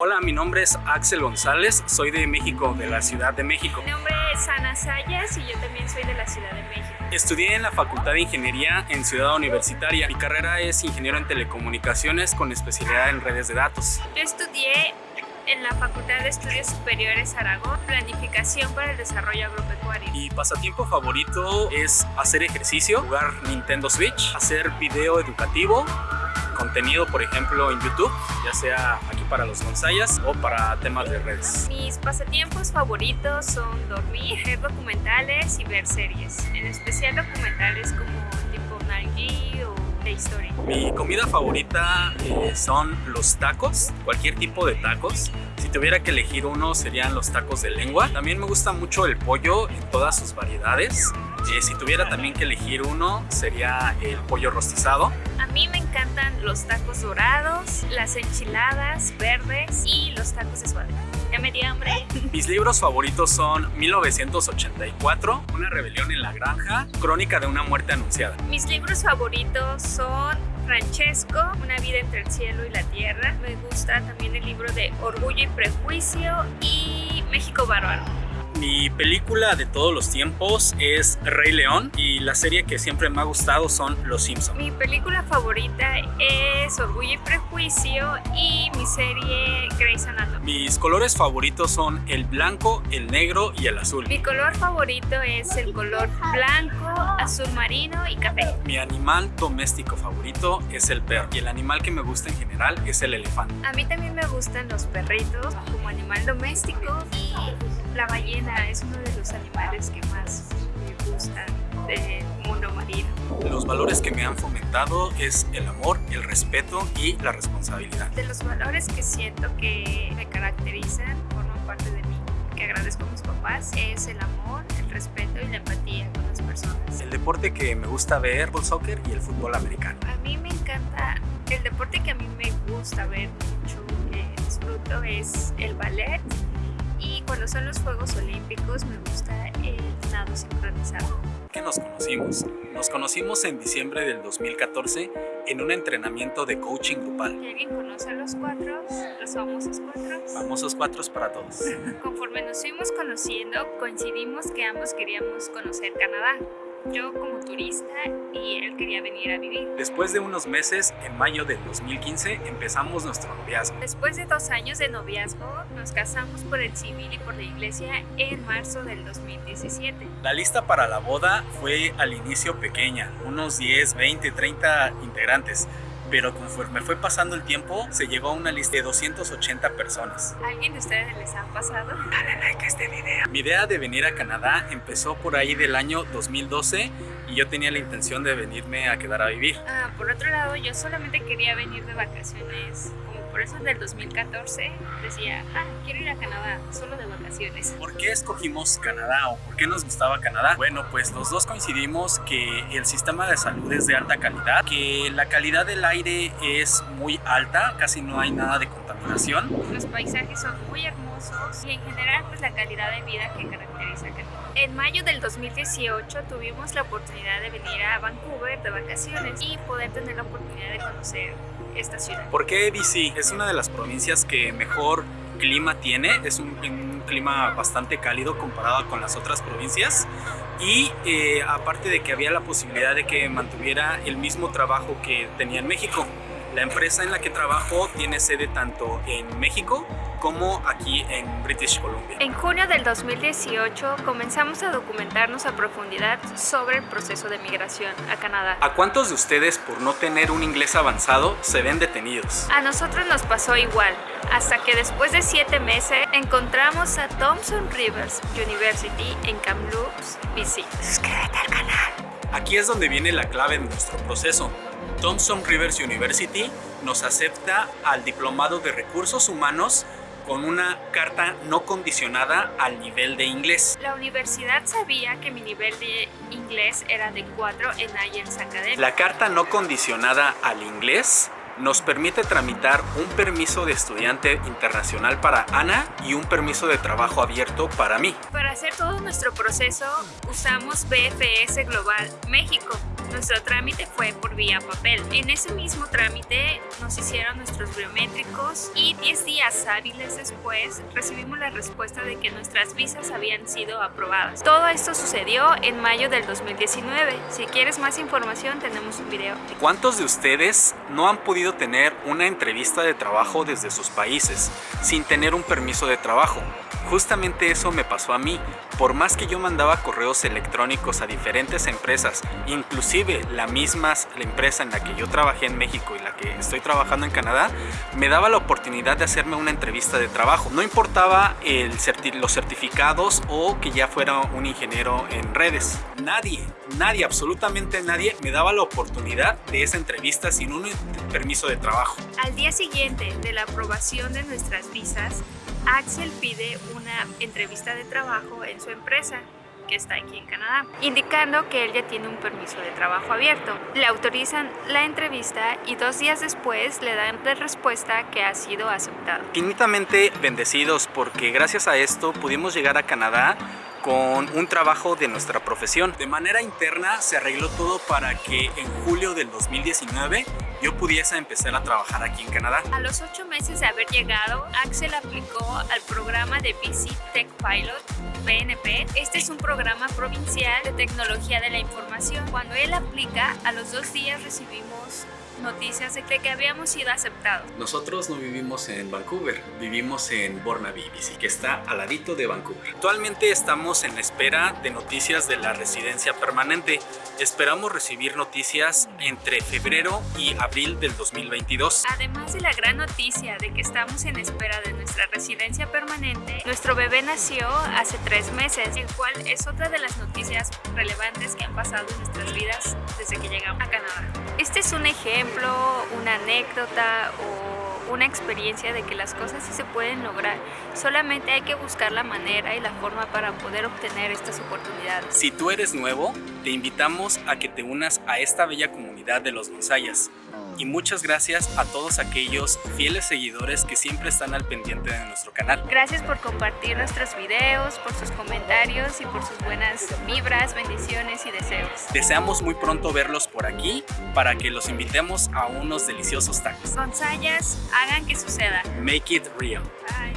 Hola, mi nombre es Axel González, soy de México, de la Ciudad de México. Mi nombre es Ana Sayas y yo también soy de la Ciudad de México. Estudié en la Facultad de Ingeniería en Ciudad Universitaria. Mi carrera es ingeniero en telecomunicaciones con especialidad en redes de datos. Yo estudié en la Facultad de Estudios Superiores Aragón, Planificación para el Desarrollo Agropecuario. Mi pasatiempo favorito es hacer ejercicio, jugar Nintendo Switch, hacer video educativo, contenido, por ejemplo, en YouTube, ya sea aquí para los bonsayas o para temas de redes. Mis pasatiempos favoritos son dormir, ver documentales y ver series, en especial documentales como tipo Nalgi o de historia. Mi comida favorita eh, son los tacos, cualquier tipo de tacos. Si tuviera que elegir uno serían los tacos de lengua. También me gusta mucho el pollo en todas sus variedades. Eh, si tuviera también que elegir uno sería el pollo rostizado. A mí me encantan los tacos dorados, las enchiladas verdes y los tacos de suadero. Ya me di hambre. Mis libros favoritos son 1984, Una rebelión en la granja, Crónica de una muerte anunciada. Mis libros favoritos son Francesco, Una vida entre el cielo y la tierra. Me gusta también el libro de Orgullo y Prejuicio y México Bárbaro. Mi película de todos los tiempos es Rey León y la serie que siempre me ha gustado son Los Simpsons. Mi película favorita es Orgullo y Prejuicio y mi serie Grey's Anatomy. Mis colores favoritos son el blanco, el negro y el azul. Mi color favorito es el color blanco, azul marino y café. Mi animal doméstico favorito es el perro y el animal que me gusta en general es el elefante. A mí también me gustan los perritos como animal doméstico y la ballena es uno de los animales que más me gustan del mundo marino. Los valores que me han fomentado es el amor, el respeto y la responsabilidad. De los valores que siento que me caracterizan, forman parte de mí, que agradezco a mis papás, es el amor, el respeto y la empatía con las personas. El deporte que me gusta ver, el soccer y el fútbol americano. A mí me encanta, el deporte que a mí me gusta ver mucho, que disfruto es el ballet cuando son los Juegos Olímpicos me gusta el nado sincronizado. ¿Qué nos conocimos? Nos conocimos en diciembre del 2014 en un entrenamiento de coaching grupal. ¿Alguien conoce a los cuatro? Los famosos cuatro. Famosos cuatro para todos. Conforme nos fuimos conociendo, coincidimos que ambos queríamos conocer Canadá yo como turista y él quería venir a vivir. Después de unos meses, en mayo del 2015, empezamos nuestro noviazgo. Después de dos años de noviazgo, nos casamos por el civil y por la iglesia en marzo del 2017. La lista para la boda fue al inicio pequeña, unos 10, 20, 30 integrantes pero conforme fue pasando el tiempo, se llegó a una lista de 280 personas. ¿Alguien de ustedes les ha pasado? Dale like a este video. Mi idea de venir a Canadá empezó por ahí del año 2012 y yo tenía la intención de venirme a quedar a vivir. Ah, por otro lado, yo solamente quería venir de vacaciones por eso en el 2014 decía, ah, quiero ir a Canadá, solo de vacaciones. ¿Por qué escogimos Canadá o por qué nos gustaba Canadá? Bueno, pues los dos coincidimos que el sistema de salud es de alta calidad, que la calidad del aire es muy alta, casi no hay nada de contaminación. Los paisajes son muy hermosos y en general pues la calidad de vida que caracteriza Canadá. En mayo del 2018 tuvimos la oportunidad de venir a Vancouver de vacaciones y poder tener la oportunidad de conocer esta ciudad. ¿Por qué BC? Es una de las provincias que mejor clima tiene, es un, un clima bastante cálido comparado con las otras provincias y eh, aparte de que había la posibilidad de que mantuviera el mismo trabajo que tenía en México. La empresa en la que trabajo tiene sede tanto en México como aquí en British Columbia. En junio del 2018 comenzamos a documentarnos a profundidad sobre el proceso de migración a Canadá. ¿A cuántos de ustedes por no tener un inglés avanzado se ven detenidos? A nosotros nos pasó igual, hasta que después de siete meses encontramos a Thompson Rivers University en Kamloops, BC. Suscríbete al canal. Aquí es donde viene la clave de nuestro proceso. Thompson Rivers University nos acepta al Diplomado de Recursos Humanos con una carta no condicionada al nivel de inglés. La universidad sabía que mi nivel de inglés era de 4 en IELTS Academy. La carta no condicionada al inglés nos permite tramitar un permiso de estudiante internacional para Ana y un permiso de trabajo abierto para mí. Para hacer todo nuestro proceso usamos BFS Global México. Nuestro trámite fue por vía papel. En ese mismo trámite nos hicieron nuestros biométricos y 10 días hábiles después recibimos la respuesta de que nuestras visas habían sido aprobadas. Todo esto sucedió en mayo del 2019. Si quieres más información tenemos un video. ¿Cuántos de ustedes no han podido tener una entrevista de trabajo desde sus países sin tener un permiso de trabajo? Justamente eso me pasó a mí. Por más que yo mandaba correos electrónicos a diferentes empresas, inclusive la misma la empresa en la que yo trabajé en México y la que estoy trabajando en Canadá, me daba la oportunidad de hacerme una entrevista de trabajo. No importaba los certificados o que ya fuera un ingeniero en redes. Nadie, nadie, absolutamente nadie me daba la oportunidad de esa entrevista sin un permiso de trabajo. Al día siguiente de la aprobación de nuestras visas, Axel pide una entrevista de trabajo en su empresa que está aquí en Canadá, indicando que él ya tiene un permiso de trabajo abierto. Le autorizan la entrevista y dos días después le dan la respuesta que ha sido aceptado. Infinitamente bendecidos porque gracias a esto pudimos llegar a Canadá con un trabajo de nuestra profesión. De manera interna se arregló todo para que en julio del 2019 yo pudiese empezar a trabajar aquí en Canadá. A los ocho meses de haber llegado, Axel aplicó al programa de BC Tech Pilot, BNP. Este es un programa provincial de tecnología de la información. Cuando él aplica, a los dos días recibimos noticias de que habíamos sido aceptados. Nosotros no vivimos en Vancouver, vivimos en Burnaby, que está al ladito de Vancouver. Actualmente estamos en espera de noticias de la residencia permanente. Esperamos recibir noticias entre febrero y abril del 2022. Además de la gran noticia de que estamos en espera de nuestra residencia permanente, nuestro bebé nació hace tres meses, el cual es otra de las noticias relevantes que han pasado en nuestras vidas desde que llegamos a Canadá. Este es un ejemplo una anécdota o una experiencia de que las cosas sí se pueden lograr. Solamente hay que buscar la manera y la forma para poder obtener estas oportunidades. Si tú eres nuevo, te invitamos a que te unas a esta bella comunidad de los Gonzayas y muchas gracias a todos aquellos fieles seguidores que siempre están al pendiente de nuestro canal. Gracias por compartir nuestros videos, por sus comentarios y por sus buenas vibras, bendiciones y deseos. Deseamos muy pronto verlos por aquí para que los invitemos a unos deliciosos tacos. Gonzayas, hagan que suceda. Make it real. Bye.